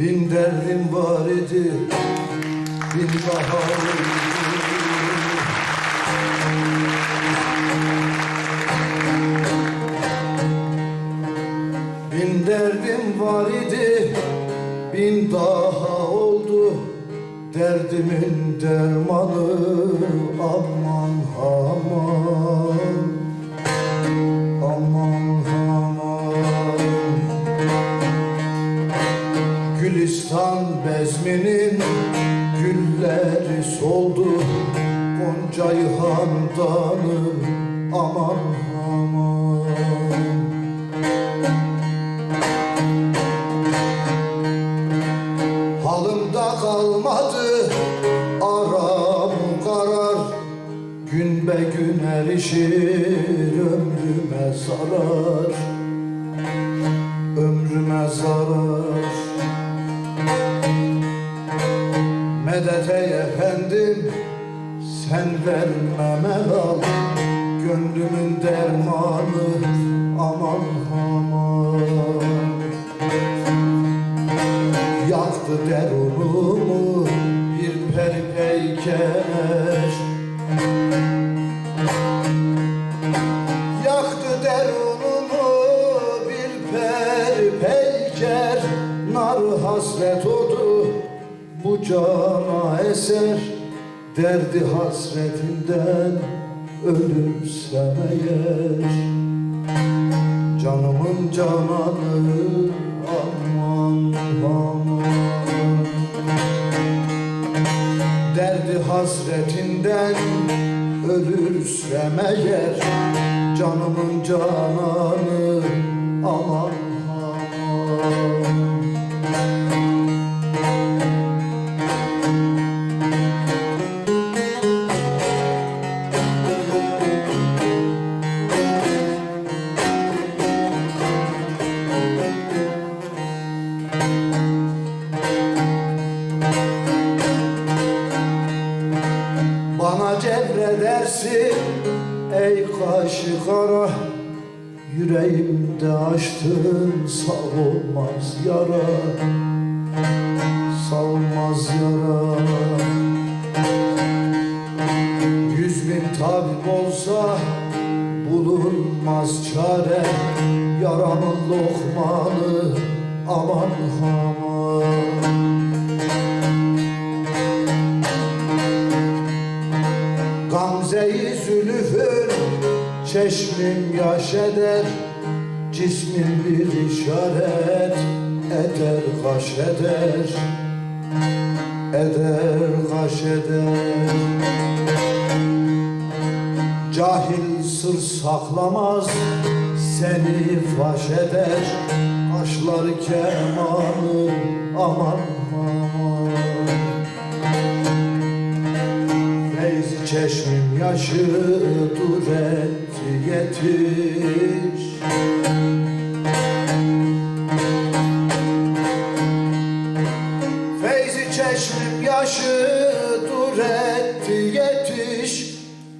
Bin derdim var idi Bin bahar idi Bin derdim var idi Bin daha oldu. Derdimin dermanı aman Aman bezminin gülleri soldu. Goncayı handanım aman aman. Halımda kalmadı aram karar. Gün be gün erişir ömrüme zarar Medet ey efendim sen verme al Gönlümün dermanı aman aman. Yaktı derunumu bir peri peyker Yaktı derunumu bir peri Nar hasret odu bu cana eser Derdi hasretinden ölürsem eğer Canımın cananı aman aman. Derdi hasretinden ölürsem eğer Canımın cananı Bana cevredersin ey kaşı kara Yüreğimde açtın savunmaz yara Savunmaz yara. Yüz bin tabip olsa bulunmaz çare Yaramın lokmanı aman aman Gamze-i zülüfün çeşmim yaş eder Cismin bir işaret eder kaş eder Eder kaş eder. Cahil sır saklamaz seni faş eder. Kaşları kemanı aman aman çeşmim yaşı dur etti yetiş. Feyzi çeşmim yaşı dur etti yetiş.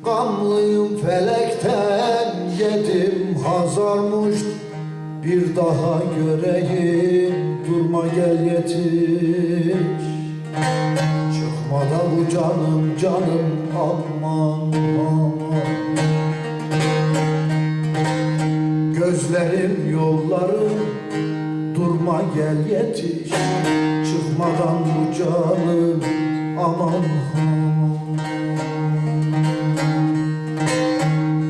Gamlıyım felekten yedim hazarmış. Bir daha göreyim durma gel yetiş Çıkmadan bu canım canım aman aman. Gözlerim yollarım durma gel yetiş. Çıkmadan bu canım aman aman